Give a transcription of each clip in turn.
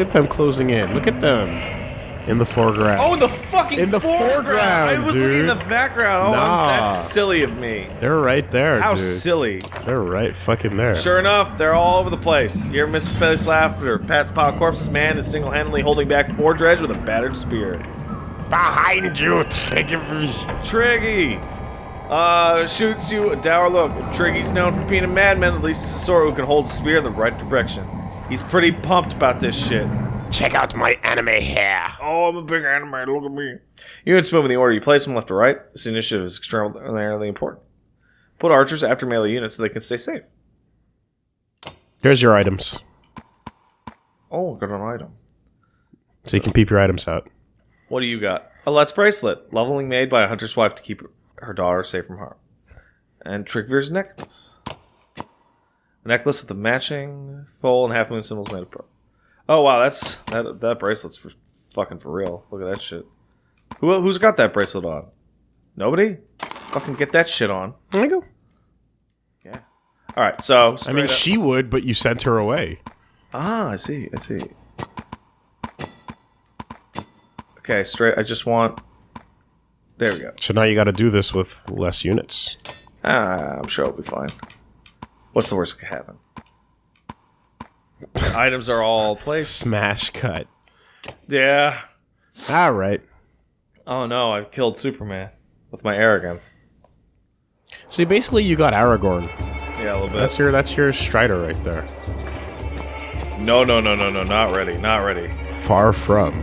Look at them closing in. Look at them in the foreground. Oh, the fucking In the foreground, I was looking in the background. Oh, Nah. that's silly of me. They're right there, How dude. silly. They're right fucking there. Sure enough, they're all over the place. You ever miss Space Laughter? Pat's pile of corpses man is single-handedly holding back four dredge with a battered spear. Behind you, Trigger. Triggy! Uh, shoots you a dour look. If Triggy's known for being a madman, at least he's a sword who can hold a spear in the right direction. He's pretty pumped about this shit. Check out my anime hair. Oh, I'm a big anime, look at me. Units move in the order you place them left to right. This initiative is extraordinarily important. Put archers after melee units so they can stay safe. Here's your items. Oh, I got an item. So you can peep your items out. What do you got? A Let's bracelet, leveling made by a hunter's wife to keep her daughter safe from harm. And Trickvir's necklace. A necklace with a matching full and half moon symbols made of pearl. Oh wow, that's that that bracelet's for fucking for real. Look at that shit. Who who's got that bracelet on? Nobody? Fucking get that shit on. There you go. Yeah. All right, so I mean, up- she would, but you sent her away. Ah, I see. I see. Okay, straight. I just want. There we go. So now you got to do this with less units. Ah, I'm sure it'll be fine. What's the worst that could happen? Items are all placed. Smash cut. Yeah. All right. Oh no, I've killed Superman with my arrogance. See, basically, you got Aragorn. Yeah, a little bit. That's your that's your Strider right there. No, no, no, no, no, not ready, not ready. Far from.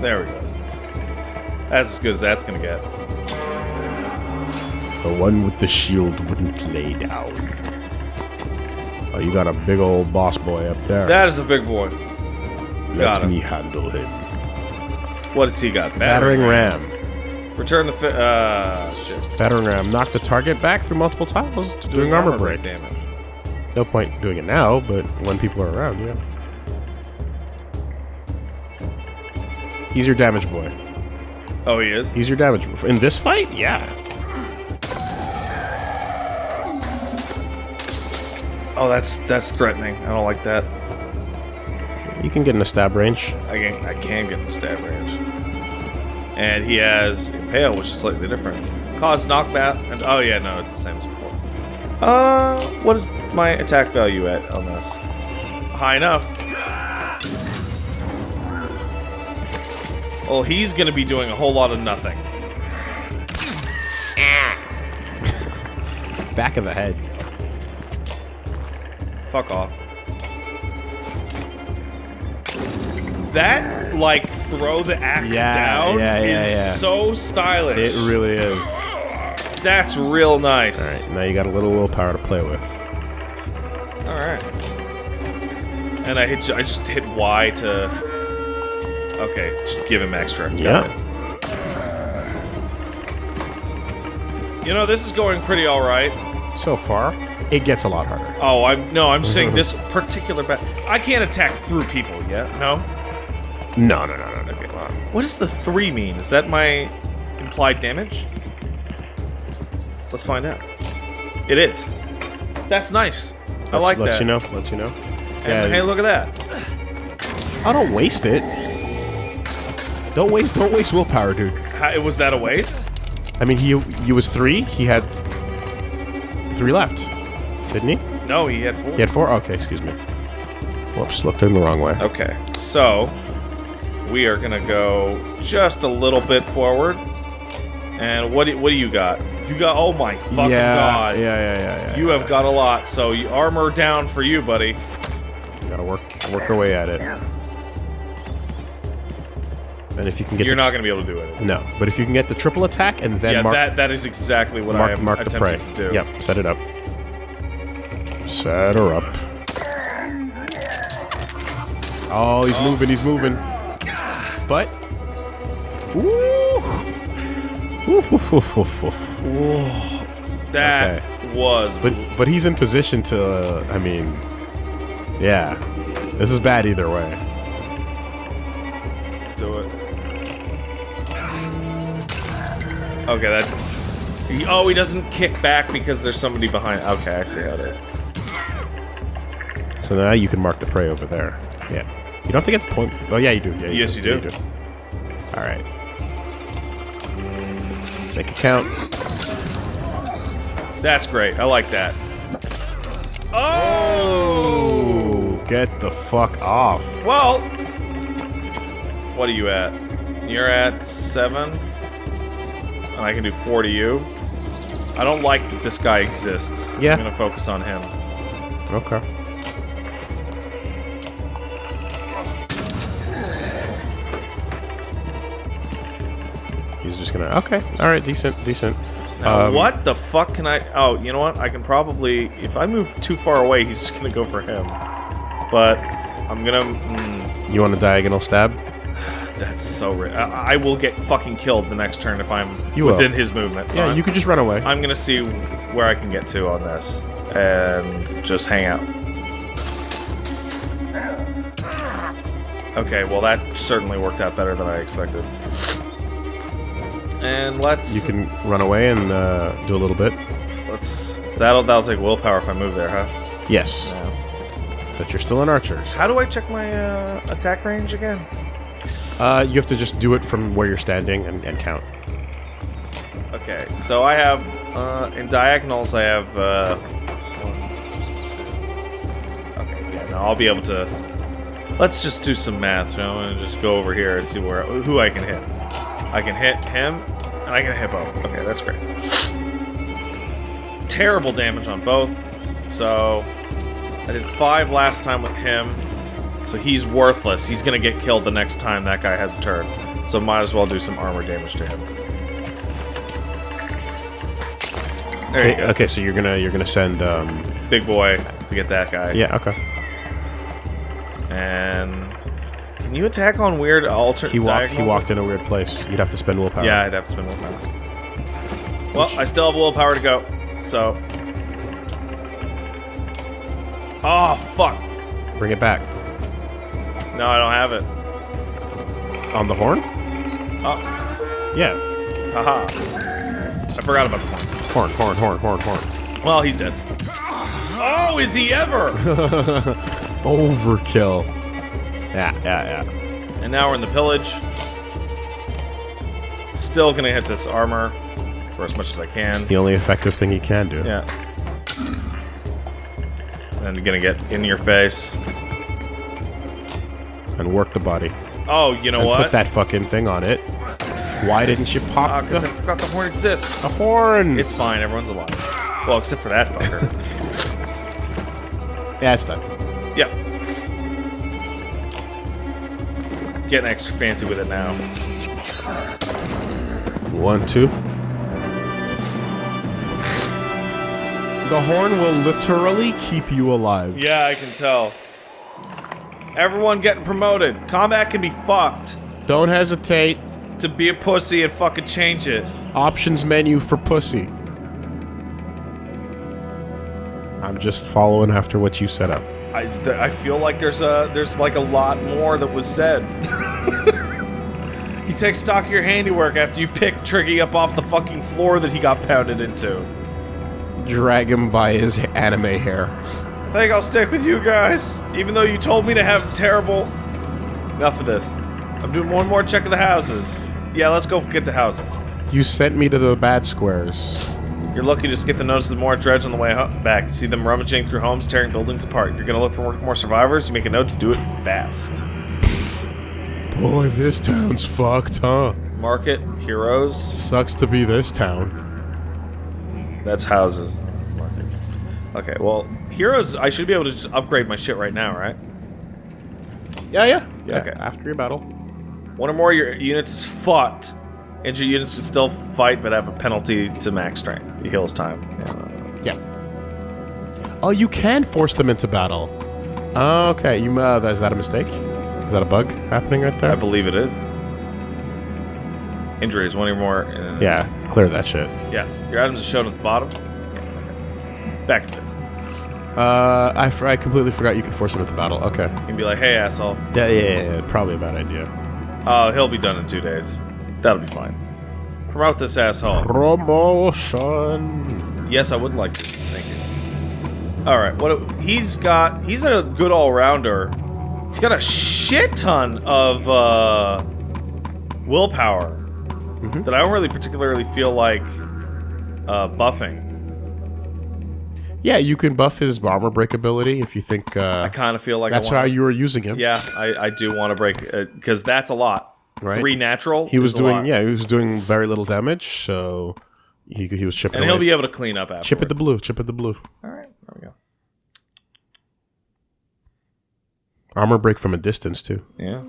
There we go. That's as good as that's gonna get. The one with the shield wouldn't lay down. Oh, you got a big old boss boy up there. That is a big boy. Let got him. me handle him. What does he got? Battering ram. Return the fi- uh shit. Battering ram. Knock the target back through multiple tiles, doing, armor, break. damage. No point doing it now, but when people are around, yeah. He's your damage boy. Oh, he is. He's your damage boy. In this fight, yeah. Oh, that's that's threatening. I don't like that. You can get in a stab range. I can I can get in the stab range. And he has impale, which is slightly different. Cause knockback and oh yeah, no, it's the same as before. Uh, what is my attack value at on this? High enough. Well, he's gonna be doing a whole lot of nothing. Back of the head. Fuck off. That like throw the axe Yeah, down yeah, yeah, is yeah. so stylish. It really is. That's real nice. Alright, now you got a little willpower to play with. All right. And I hit. I just hit Y to. Okay, just give him extra. Yeah. You know, this is going pretty all right. So far, it gets a lot harder. Oh, I'm no. I'm saying this particular bat. I can't attack through people yet. No. No, no, no, no, no. What does the three mean? Is that my implied damage? Let's find out. It is. That's nice. I like Lets that. you know. Lets you know. And hey, look at that. I don't waste it. Don't waste. Don't waste willpower, dude. How, was that a waste? I mean, he he was three. He had three left, didn't he? No, he had four. He had four. Okay, excuse me. Whoops, looked in the wrong way. Okay, so we are gonna go just a little bit forward. And what do, what do you got? You got oh my fucking yeah, god! Yeah, yeah, yeah, yeah. You have got a lot. So you, armor down for you, buddy. You gotta work work your way at it. And if you can get You're the, not gonna be able to do it. no, but if you can get the triple attack and then yeah, mark that that is exactly what I mark, am mark the prey. attempting to do. Yep, set it up. Set her up. Oh, he's moving, he's moving. But Ooh. That was. But but he's in position to uh, I mean Yeah. This is bad either way. Let's do it. Okay, that. He, oh, he doesn't kick back because there's somebody behind. Okay, I see how it is. So now you can mark the prey over there. Yeah. You don't have to get the point. Oh, yeah, you do. Yeah, Yes, you do. All right. Make a count. That's great. I like that. Oh! Get the fuck off. Well, what are you at? You're at seven, and I can do four to you. I don't like that this guy exists. Yeah. I'm gonna focus on him. Okay. Gonna. Okay. All right. Decent. Decent. Now, Um, what the fuck can I? Oh, you know what? I can probably, if I move too far away, he's just gonna go for him. But I'm gonna. Mm, You want a diagonal stab? that's so. I, I will get fucking killed the next turn if I'm You will. within his movement. So yeah. I'm, You could just run away. I'm gonna see where I can get to on this and just hang out. Okay, well that certainly worked out better than I expected. And let's You can run away and uh, do a little bit. let's so that'll that'll take willpower if I move there, huh? Yes. Yeah. But you're still in archers. How do I check my uh, attack range again? Uh, you have to just do it from where you're standing and, and count. Okay, so I have uh, in diagonals I have uh, one, two. Okay, yeah, no, I'll be able to. Let's just do some math, you know, and just go over here and see where who I can hit. I can hit him, I can hit both. Okay, that's great. Terrible damage on both. So I did five last time with him. So he's worthless. He's gonna get killed the next time that guy has a turn. So might as well do some armor damage to him. There you go. Okay, so you're gonna you're gonna send. Um, Big boy to get that guy. yeah. Okay. And can you attack on weird alter? He walked. He walked in a weird place. You'd have to spend willpower. Yeah, I'd have to spend willpower. Well, I still have willpower to go, so. Oh fuck! Bring it back No, I don't have it. on the horn. Oh, Yeah. haha! I forgot about the point. Horn. Horn. Horn. Horn. Horn. Well, he's dead. Oh, is he ever? Overkill. Yeah. Yeah. Yeah. and now we're in the pillage. Still gonna hit this armor for as much as I can. It's the only effective thing he can do. Yeah. And gonna get in your face. And work the body. Oh, you know and what? put that fucking thing on it. Why didn't you pop Ah, because the, I forgot the horn exists. the horn? It's fine, everyone's alive. Well, except for that fucker. yeah, it's done. Getting extra fancy with it now. One, two. The horn will literally keep you alive. Yeah, I can tell. Everyone getting promoted. Combat can be fucked. Don't hesitate. To be a pussy and fucking change it. Options menu for pussy. I'm just following after what you set up. I, I feel like there's a there's like a lot more that was said. you take stock of your handiwork after you pick Triggy up off the fucking floor that he got pounded into. Drag him by his anime hair. I think I'll stick with you guys, even though you told me to have terrible. Enough of this. I'm doing one more check of the houses. Yeah, let's go get the houses. You sent me to the bad squares. You're lucky to skip the notice of the more dredge on the way back. You see them rummaging through homes, tearing buildings apart. You're gonna look for more- more survivors, you make a note to do it fast. Boy, this town's fucked, huh? Market, heroes, Sucks to be this town. That's houses. Okay, well, heroes. I should be able to just upgrade my shit right now, right? Yeah, yeah. Yeah, Okay. after your battle. One or more of your units fought. Injured units can still fight, but have a penalty to max strength. It heals time. Yeah. Yeah. Oh, you can force them into battle. Oh, okay. You uh, is that a mistake? Is that a bug happening right there? I believe it is. Injuries, one or more. uh, yeah, clear that shit. Yeah. Your items are shown at the bottom. Yeah. okay. Back to this. Uh, I, f- I completely forgot you could force them into battle. Okay. You can be like, hey, asshole. Yeah, yeah, yeah, yeah, probably a bad idea. Oh, he'll be done in two days. That'll be fine. Promote this asshole. Promotion. Yes, I would like to. Thank you. All right, what he's got? He's a good all-rounder. He's got a shit ton of uh, willpower Mhm. that I don't really particularly feel like uh, buffing. Yeah, you can buff his armor break ability if you think I uh, kind of feel like that's I how you were using him. Yeah, I, I do want to break because that's a lot. Right. Three natural. He was doing yeah, he was doing very little damage, so he he was chipping and he'll away. be able to clean up after. chip at the blue, chip at the blue. All right, there we go. Armor break from a distance too. Yeah.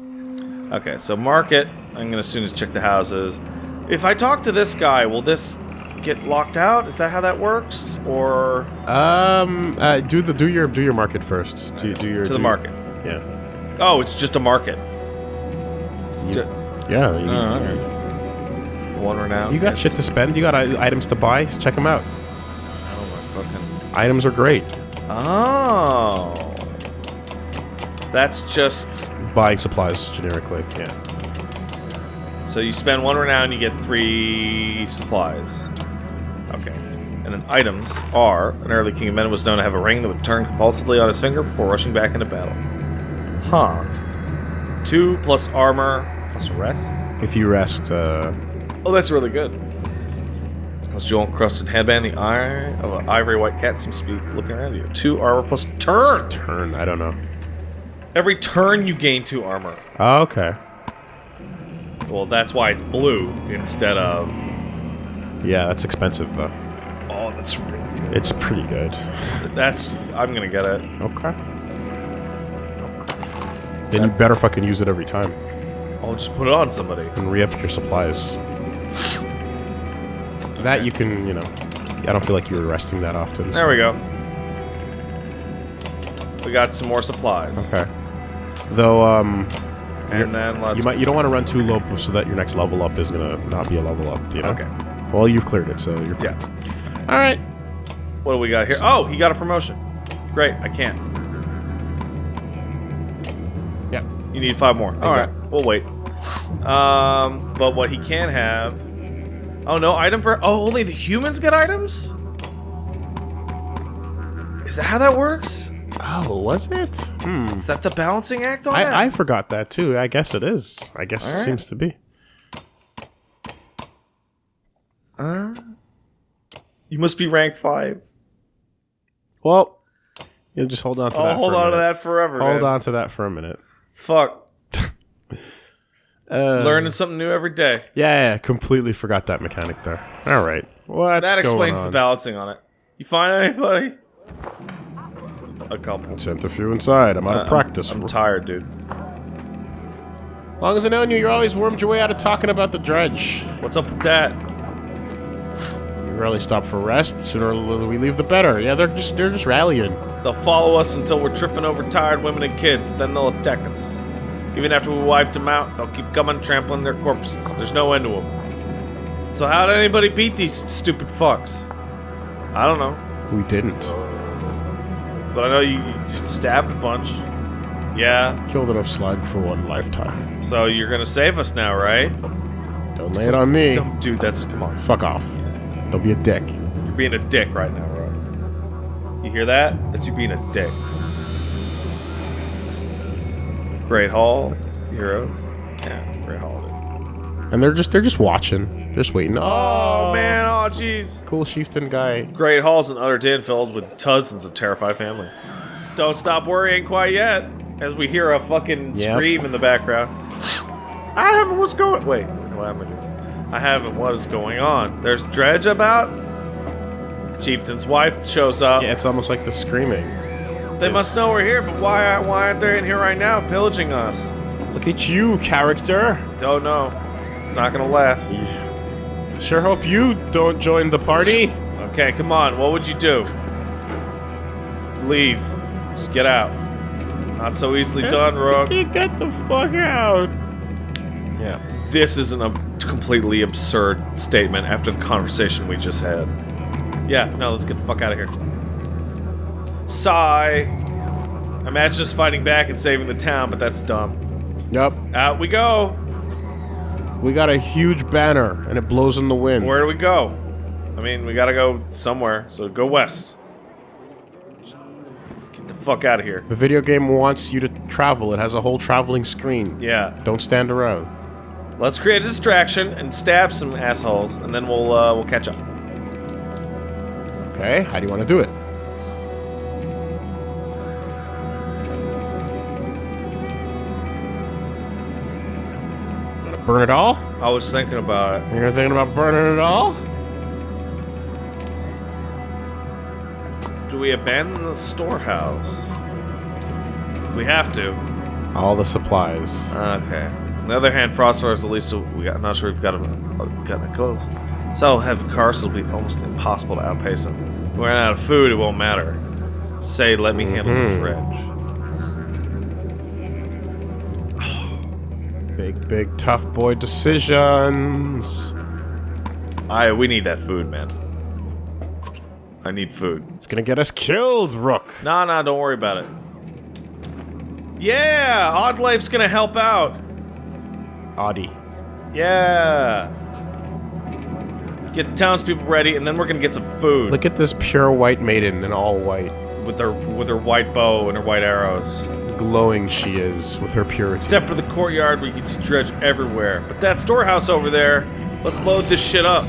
Okay, so market. I'm gonna soon as check the houses. If I talk to this guy, will this get locked out? Is that how that works? Or Um, uh, do the do your do your market first. Do, do your to the your- market? Yeah, Oh, it's just a market. Oh, you- yeah. You, Oh, okay. One renown. you got shit to spend. You got items to buy. Check them out. Oh my fucking. Items are great. Oh. That's just Buying supplies generically. Yeah. so you spend one renown, you get three supplies. Okay. And then items are an early king of men was known to have a ring that would turn compulsively on his finger before rushing back into battle. Huh. Two plus armor rest. If you rest, uh, Oh, that's really good. Plus jewel encrusted headband, the eye of an ivory white cat seems to be looking around you. Two armor plus turn. turn. I don't know. Every turn you gain two armor. Oh, okay. Well, that's why it's blue instead of. Yeah, that's expensive though. Oh, that's really good. It's pretty good. That's. I'm gonna get it. Okay. Then you better fucking use it every time I'll just put it on somebody. and re-up your supplies. That you can, you know. I don't feel like you were resting that often. so- There we go. We got some more supplies. Okay. Though, um, And then let's. you might you don't want to run too low so that your next level up is gonna not be a level up. You know? Okay. Well, you've cleared it, so you're fine. Yeah. All right. What do we got here? Oh, he got a promotion. Great. I can't. Yeah. You need five more. All right. We'll wait. Um, but what he can have. Oh no, item for. Oh, only the humans get items. Is that how that works? Oh, was it? Hmm. Is that the balancing act on that? I, I forgot that too. I guess it is. I guess it All right. seems to be. Uh, you must be rank five. Well, you just hold on to I'll that. hold on to that forever. Hold man. on to that for a minute. Fuck. Uh, Learning something new every day. Yeah, yeah, completely forgot that mechanic there. All right. What's that explains the balancing on it. You find anybody? A couple. Sent a few inside. I'm out Uh, of practice. I'm, I'm tired, dude. As long as I know you, you always wormed your way out of talking about the dredge. What's up with that? You rarely stop for rest. The sooner we leave, the better. Yeah, they're just they're just rallying. They'll follow us until we're tripping over tired women and kids. Then they'll attack us. Even after we wiped them out, they'll keep coming, trampling their corpses. There's no end to them. So how did anybody beat these stupid fucks? I don't know, We didn't. but I know you, you stabbed a bunch. Yeah. Killed enough slug for one lifetime. So you're gonna save us now, right? Don't lay it on me. Don't, dude, that's come on. Fuck off. Don't be a dick. You're being a dick right now, bro. You hear that? That's you being a dick. Great Hall, heroes. Yeah, Great Hall it is. And they're just they're just watching, just waiting. Oh man, oh jeez. cool chieftain guy. Great Hall's an utter den filled with dozens of terrified families. Don't stop worrying quite yet, as we hear a fucking Yep. scream in the background. I haven't what's going. Wait, what am I doing? I haven't. What is going on? There's Dredge about. Chieftain's wife shows up. Yeah, it's almost like the screaming. They must know we're here, but why, why aren't they in here right now, pillaging us? Look at you, character. Don't know. It's not gonna last. Sure hope you don't join the party. Okay, come on. What would you do? Leave. Just get out. Not so easily done, Rook. Get the fuck out. Yeah. This is an ab- completely absurd statement after the conversation we just had. Yeah, no, let's get the fuck out of here. Sigh. Imagine us fighting back and saving the town, but that's dumb. Yep. Out we go. We got a huge banner and it blows in the wind. Where do we go? I mean, we gotta go somewhere, so go west. Get the fuck out of here. The video game wants you to travel. It has a whole traveling screen. Yeah. Don't stand around. Let's create a distraction and stab some assholes, and then we'll uh, we'll catch up. Okay, how do you want to do it? Burn it all? I was thinking about it. You're thinking about burning it all? Do we abandon the storehouse? If we have to. All the supplies. Okay. On the other hand, Frostfire is at least we got. I'm not sure we've got him gotten it close. So heavy cars will be almost impossible to outpace him. If we run out of food, it won't matter. Say, let me handle the Mhm. dredge. Big, big, tough boy decisions. I we need that food, man. I need food. It's gonna get us killed, Rook. Nah, nah, don't worry about it. Yeah, Oddleaf's gonna help out. Audi. Yeah. Get the townspeople ready, and then we're gonna get some food Look at this pure white maiden in all white. With her with her white bow and her white arrows. Glowing she is with her purity. Step to the courtyard where you can see dredge everywhere. But that storehouse over there, let's load this shit up.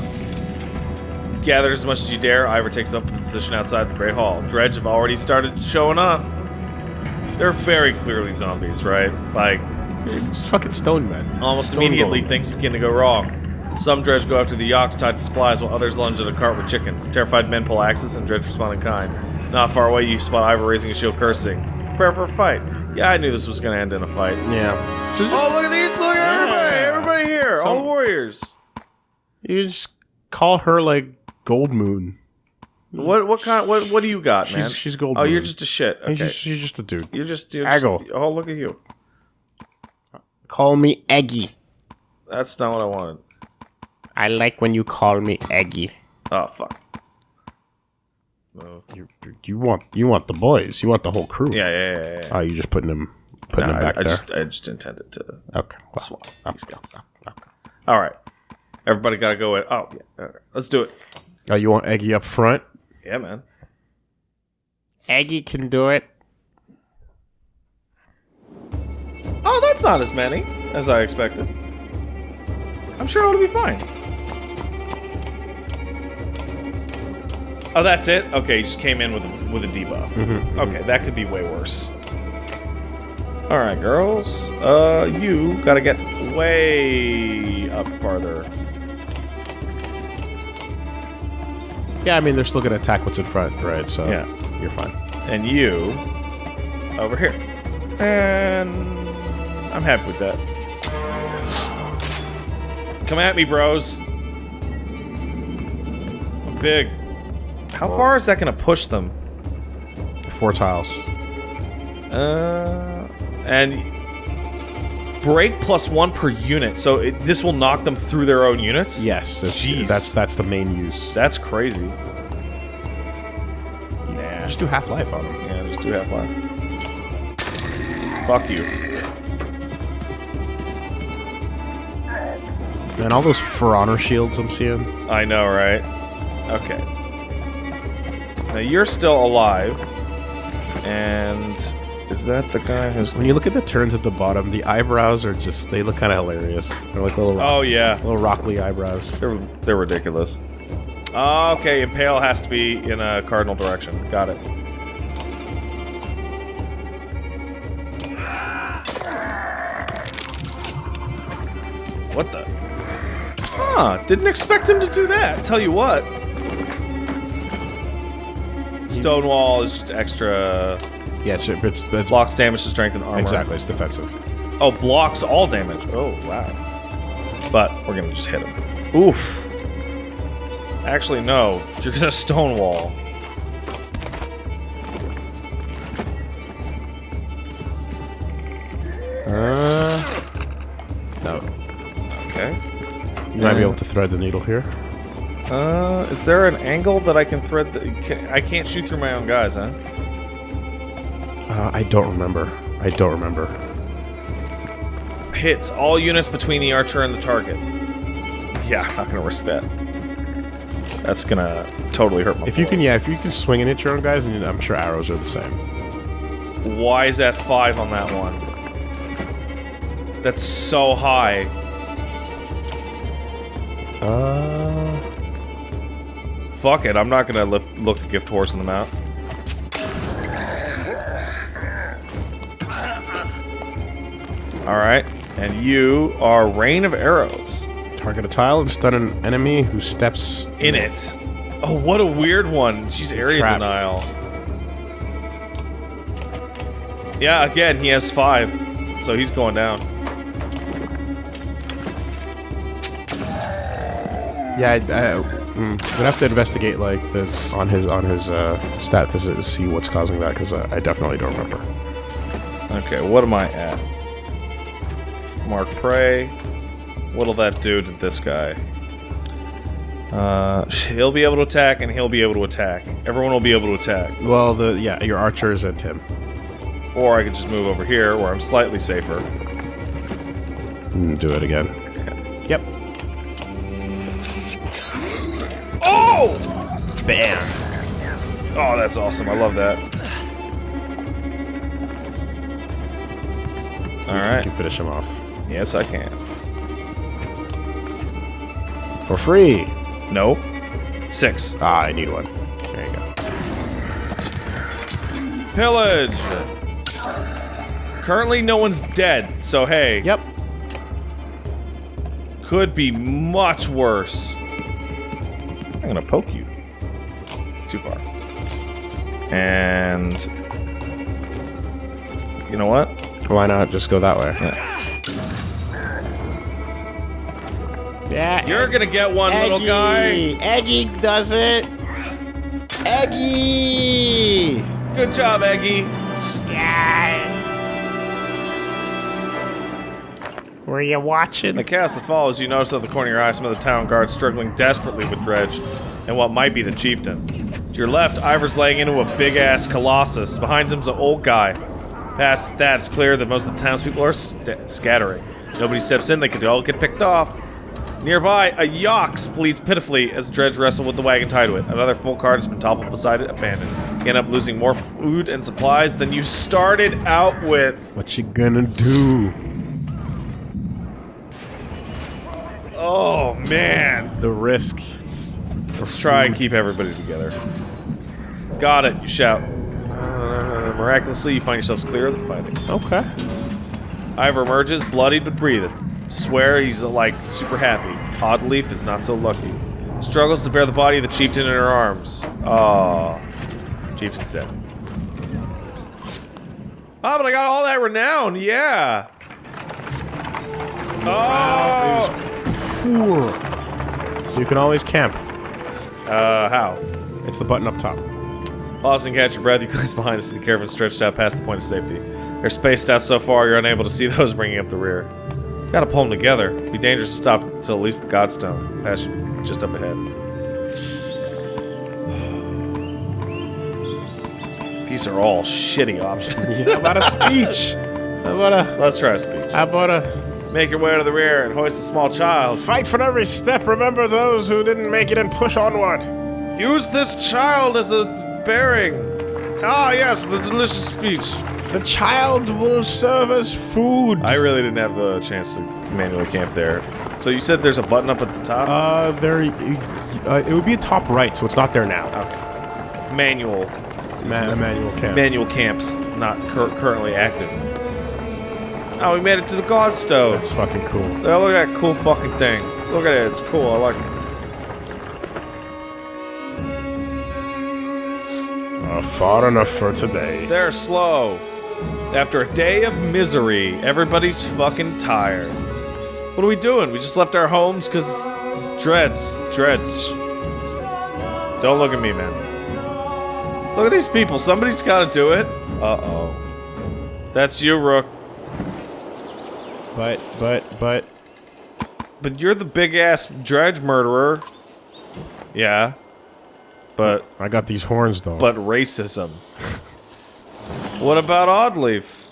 Gather as much as you dare. Ivor takes up a position outside the Great Hall. Dredge have already started showing up. They're very clearly zombies, right? Like, Just fucking stone men. almost Stone immediately things begin to go wrong. Some dredge go after the yaks tied to supplies, while others lunge at a cart with chickens. Terrified men pull axes, and dredge respond in kind. Not far away, you spot Ivor raising a shield, cursing. Prepare for a fight. Yeah, I knew this was gonna end in a fight. Yeah. So just, Oh, look at these! Look at everybody! Yeah. Everybody here! all Some- the warriors! you just call her like Gold Moon. What what kind? What what do you got, She's- man? she's gold Oh, you're just a shit. Okay. She's, just, she's just a dude. you're just you're just. Aggle. Oh, look at you. Call me Eggy. That's not what I wanted. I like when you call me Eggy. Oh fuck. Move. You, you want you want the boys. You want the whole crew. Yeah, yeah, yeah. yeah. Oh, you just putting them putting No, him I, back I there. just I just intended to. okay. Well, swap okay, these guys. okay, okay. All right. Everybody got to go in. Oh yeah. All right. Let's do it. Oh, you want Eggy up front? Yeah, man. Eggy can do it. Oh, that's not as many as I expected. I'm sure it'll be fine. Oh, that's it. Okay, just came in with a, with a debuff. Mm-hmm, Okay, that could be way worse. All right, girls. Uh, you gotta get way up farther. Yeah, I mean they're still gonna attack what's in front, right? So Yeah. you're fine. and you over here. And I'm happy with that. Come at me, bros. I'm big. How far is that going to push them? Four tiles. Uh, and break plus one per unit. So it, this will knock them through their own units. Yes, that's, Jeez. that's that's the main use. that's crazy. Nah. Just do half life on them. Yeah, just do half life. Fuck you. Man, all those For Honor shields I'm seeing. I know, right? Okay. Now you're still alive. And is that the guy who's When you look at the turns at the bottom, the eyebrows are just, they look kind of hilarious. They're like little, Oh yeah. little Rockley eyebrows. They're they're ridiculous. Ah, okay, impale has to be in a cardinal direction. Got it. What the? Huh, didn't expect him to do that. Tell you what. Stonewall is just extra Yeah, it's, it's, it's blocks damage to strength and armor. exactly, it's defensive. Oh, blocks all damage. Oh, wow. But we're gonna just hit him. Oof. Actually, no. You're gonna stonewall. Uh, no. Okay. You might be able to thread the needle here. Uh, is there an angle that I can thread? The, I can't shoot through my own guys, huh? Uh, I don't remember. I don't remember. Hits all units between the archer and the target. Yeah, I'm not gonna risk that. That's gonna totally hurt my. If you can, yeah, if you can swing and hit your own guys, and I'm sure arrows are the same. Why is that five on that one? That's so high. Uh, Fuck it, I'm not gonna lift, look a gift horse in the mouth. Alright, and you are Rain of Arrows. target a tile and stun an enemy who steps. In it. Oh, what a weird one. She's area Trap. denial. Yeah, again, he has five. So he's going down. Yeah, I, I, mm, we'd have to investigate like the on his on his uh, stat to see what's causing that because uh, I definitely don't remember. Okay, what am I at? Mark Prey. What'll that do to this guy? Uh, he'll be able to attack, and he'll be able to attack. Everyone will be able to attack. Well, the yeah, your archers and him. Or I could just move over here, where I'm slightly safer. Mm, do it again. Oh, that's awesome. I love that. Alright. You can finish him off Yes, I can. for free. Nope. Six. Ah, I need one. There you go. Pillage! Currently, no one's dead, so hey. Yep. Could be much worse. I'm gonna poke you. Too far. And... You know what? Why not just go that way? Yeah. You're gonna get one, little guy! Eggy does it. Eggy. Good job, Eggy! Yeah. Were you watching? In the cast that follows, you notice at the corner of your eye some of the town guards struggling desperately with Dredge and what might be the chieftain. To your left, Ivor's laying into a big-ass colossus. Behind him's an old guy. Past that, it's clear that most of the townspeople are scattering. Nobody steps in, they could all get picked off. Nearby, a Yox bleeds pitifully as Dredge wrestle with the wagon tied to it. Another full cart has been toppled beside it, abandoned. You end up losing more food and supplies than you started out with. What you gonna do? Oh, man. The risk. Let's try and keep everybody together. Got it, you shout. Uh, miraculously, you find yourselves clear of the fighting. Okay. Ivor emerges, bloodied but breathing. Swear he's like super happy. Oddleaf is not so lucky. Struggles to bear the body of the chieftain in her arms. Oh, chieftain's dead. Ah, but I got all that renown. Yeah. Oh. Poor. You can always camp. Uh, how? It's the button up top. Pausing, catch your breath, you glance behind us see the caravan stretched out past the point of safety. They're spaced out so far you're unable to see those bringing up the rear. Gotta pull them together. It'd be dangerous to stop until at least the Godstone. Pass you just up ahead. These are all shitty options. How about a speech? How about a? Let's try a speech. How about a? Make your way to the rear and hoist a small child. Fight for every step. Remember those who didn't make it and push onward. Use this child as a bearing. Ah, yes, the delicious speech. The child will serve as food. I really didn't have the chance to manually camp there. So you said there's a button up at the top? Uh, there. Uh, it would be a top right, so it's not there now. manual. Ma- manual camp. Manual camps not cur- currently active. Oh, we made it to the Godstone. That's fucking cool. Oh, look at that cool fucking thing. Look at it. It's cool. I like it. Far enough for today. They're slow. After a day of misery, everybody's fucking tired. What are we doing? We just left our homes because dreads. Dreads. Don't look at me, man. Look at these people. Somebody's got to do it. Uh-oh. That's you, Rook. But, but, but. But you're the big-ass dredge murderer. Yeah. But, I got these horns though. but racism. what about Oddleaf?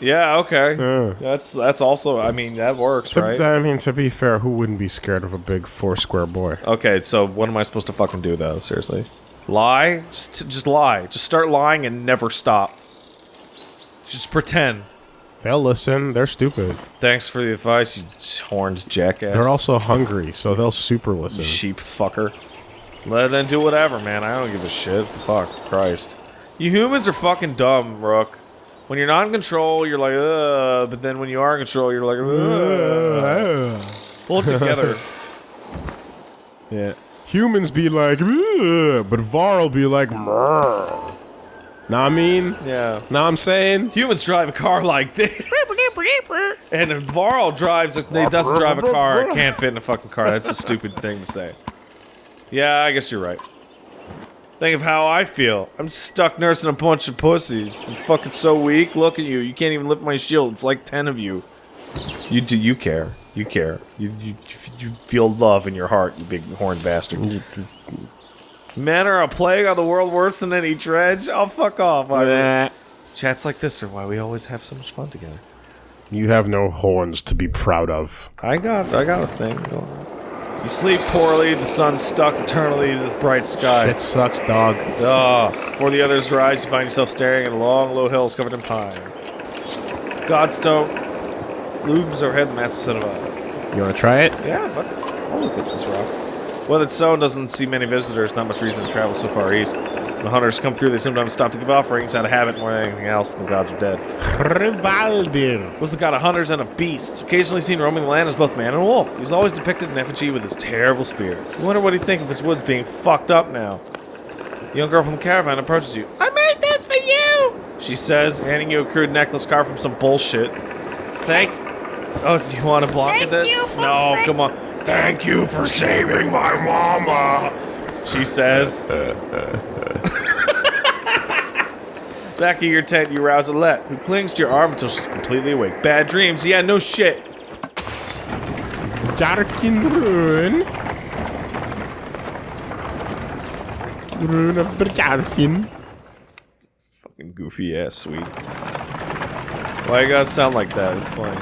Yeah, okay. Uh. That's that's also. I mean, that works, To- right? I mean, to be fair, who wouldn't be scared of a big four square boy? Okay, so what am I supposed to fucking do though? Seriously, lie? Just, just lie. Just start lying and never stop. Just pretend. They'll listen. They're stupid. Thanks for the advice, you horned jackass. They're also hungry, so they'll super listen. sheep fucker. Let them do whatever, man. I don't give a shit. Fuck, Christ. You humans are fucking dumb, Rook. When you're not in control, you're like, ugh. But then when you are in control, you're like, ugh. Pull it together. Yeah. Humans be like, "Ugh," but Varl be like, "Mrrr." Know I mean? Yeah. Know what I'm saying? Humans drive a car like this. and if Varl drives, a, he doesn't drive a car, it can't fit in a fucking car. That's a stupid thing to say. Yeah, I guess you're right. Think of how I feel. I'm stuck nursing a bunch of pussies. I'm fucking so weak. Look at you. You can't even lift my shield. It's like ten of you. You do. You care. You care. You you you feel love in your heart. You big horned bastard. Men are a plague on the world worse than any dredge. I'll oh, fuck off. I, chats like this are why we always have so much fun together. You have no horns to be proud of. I got, I got a thing. going on. You sleep poorly. The sun's stuck eternally to the bright sky. It sucks, dog. Ugh. before the others rise, you find yourself staring at long, low hills covered in pine. Godstone looms overhead the massive set of eyes. You want to try it? Yeah, fuck it. I'll look at this rock. Weathered stone doesn't see many visitors, not much reason to travel so far east. When hunters come through, they sometimes stop to give offerings out of habit more than anything else, and the gods are dead. Hridvaldyr. was the god of hunters and of beasts, occasionally seen roaming the land as both man and wolf. He was always depicted in effigy with his terrible spear. You wonder what he'd think of his woods being fucked up now. The young girl from the caravan approaches you. I made this for you! She says, handing you a crude necklace carved from some bullshit. Thank... Oh, do you want to block at this? you for no, sa- come on. Thank you for saving my mama! She says. Back in your tent, you rouse Alette, who clings to your arm until she's completely awake. Bad dreams? Yeah, no shit. Jarkin Rune. Rune of Berjarkin. Fucking goofy ass Swedes. Why you gotta sound like that? It's funny.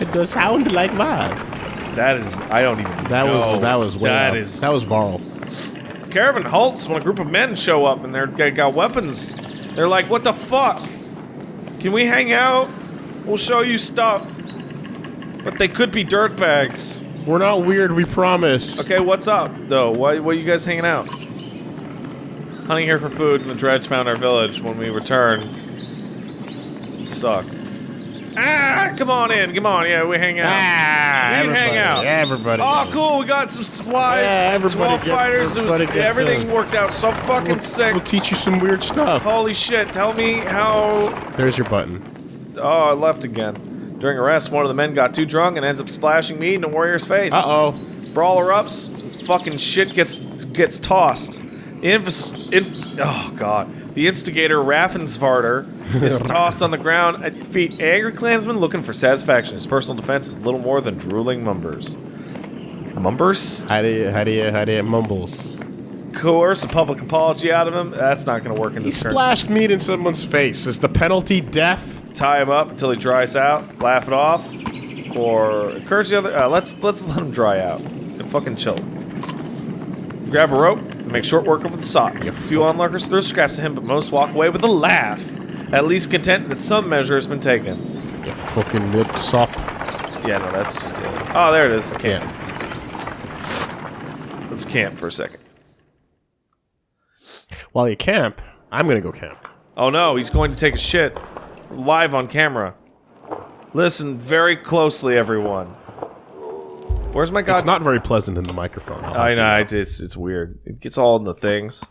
It does sound like that. That is, I don't even That know. was that was way That up. is- that was Varl. Caravan halts when a group of men show up and they're they got weapons. They're like, "What the fuck? Can we hang out? We'll show you stuff." But they could be dirtbags. We're not weird, we promise. Okay, what's up though? Why why you guys hanging out? Hunting here for food, and the dredge found our village. When we returned, it sucked. Ah, come on in, come on, yeah, we hang out. Ah, We hang everybody, out. Everybody. Oh, cool! We got some supplies. Yeah, everybody Twelve gets- fighters. It was, everything a- worked out so fucking We'll, sick. we'll teach you some weird stuff. Holy shit! Tell me how. There's your button. Oh, I left again. During a rest, one of the men got too drunk and ends up splashing me in a warrior's face. Uh oh. Brawl erupts. Fucking shit gets gets tossed. Infus, in, oh god. The instigator Raffensvarder is tossed on the ground at your feet. Angry clansman looking for satisfaction. His personal defense is little more than drooling mumbers. Mumbers? How do you, how do you, how do you mumbles? Coerce a public apology out of him. That's not going to work in He this turn. splashed meat in someone's face. Is the penalty death? Tie him up until he dries out. Laugh it off, or encourage the other. Uh, let's let's let him dry out and fucking chill. Grab a rope make short work of the sock. A few onlookers throw scraps at him, but most walk away with a laugh. At least content that some measure has been taken. You fucking nip sop. Yeah, no, that's just it. Oh, there it is. Camp. Yeah. Let's camp for a second. While you camp, I'm gonna go camp. Oh no, he's going to take a shit live on camera. Listen very closely, everyone. Where's my god? It's not very pleasant in the microphone. I'll I know it's, it's it's weird. It gets all in the things.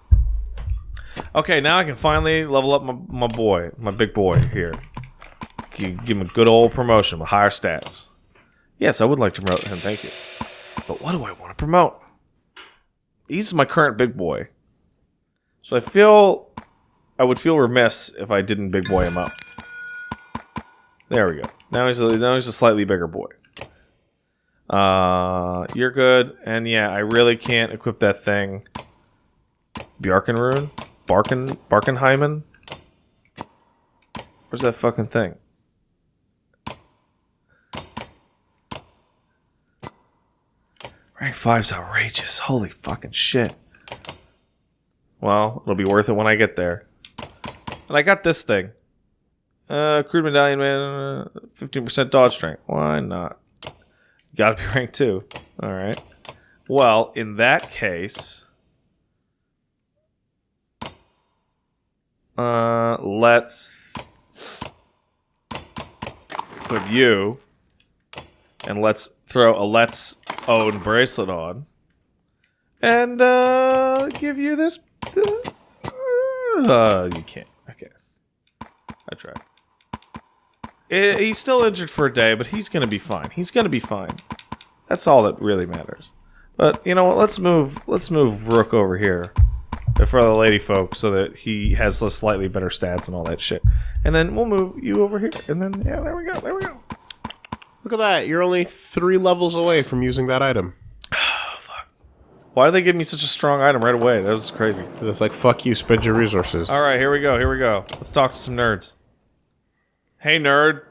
Okay, now I can finally level up my, my boy, my big boy here. Give him a good old promotion with higher stats. Yes, I would like to promote him. Thank you. But what do I want to promote? He's my current big boy. So I feel I would feel remiss if I didn't big boy him up. There we go. Now he's a, now he's a slightly bigger boy. Uh, you're good. And yeah, I really can't equip that thing. Bjarkenrune? Barken Barkenheimen? Where's that fucking thing? Rank 5's outrageous. Holy fucking shit. Well, it'll be worth it when I get there. And I got this thing. Uh, crude medallion man, fifteen percent dodge strength. Why not? Got to be rank two. All right. Well, in that case, uh, let's put you, and let's throw a let's own bracelet on, and uh, give you this. Uh, you can't. Okay. I tried. Eh, he's still injured for a day, but he's gonna be fine. He's gonna be fine. That's all that really matters. But you know what? Let's move. Let's move Rook over here for the lady folk, so that he has a slightly better stats and all that shit. And then we'll move you over here. And then yeah, there we go. There we go. Look at that. You're only three levels away from using that item. Oh, fuck. Why did they give me such a strong item right away? That was crazy. It's like, fuck you, spend your resources. All right, here we go. Here we go. Let's talk to some nerds. Hey, nerd.